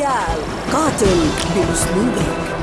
باتل رويال قاتل بأسلوبك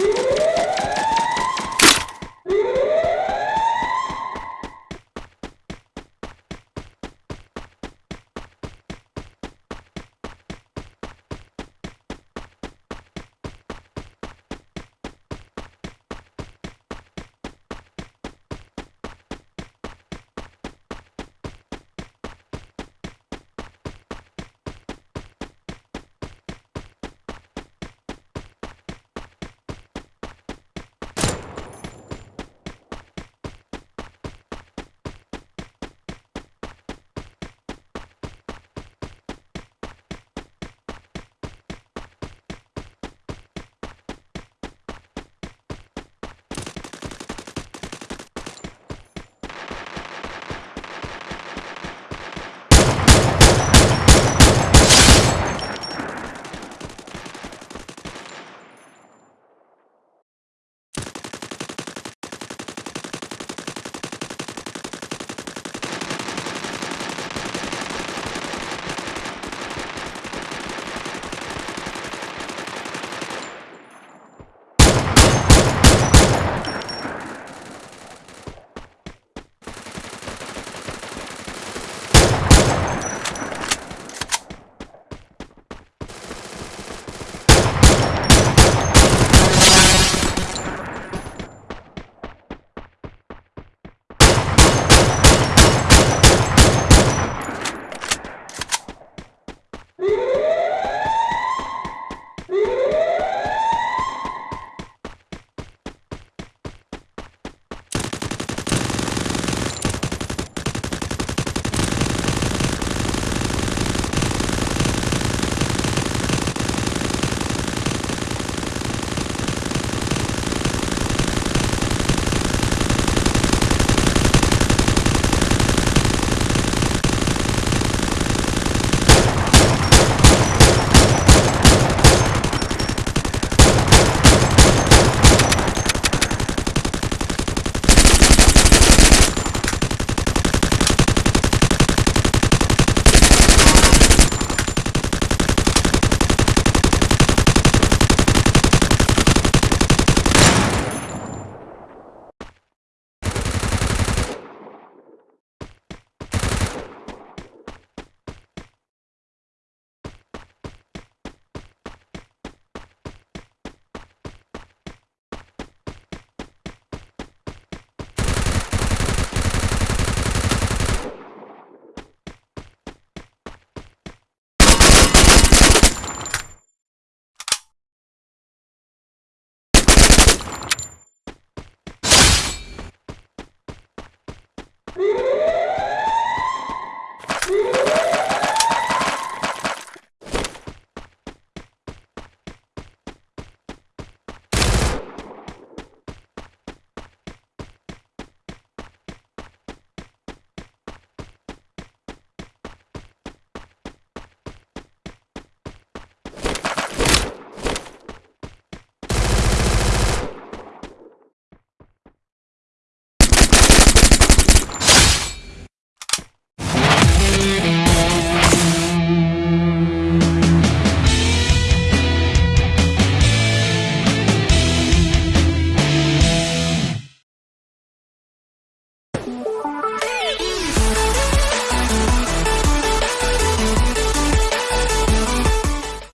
Woo! Woo!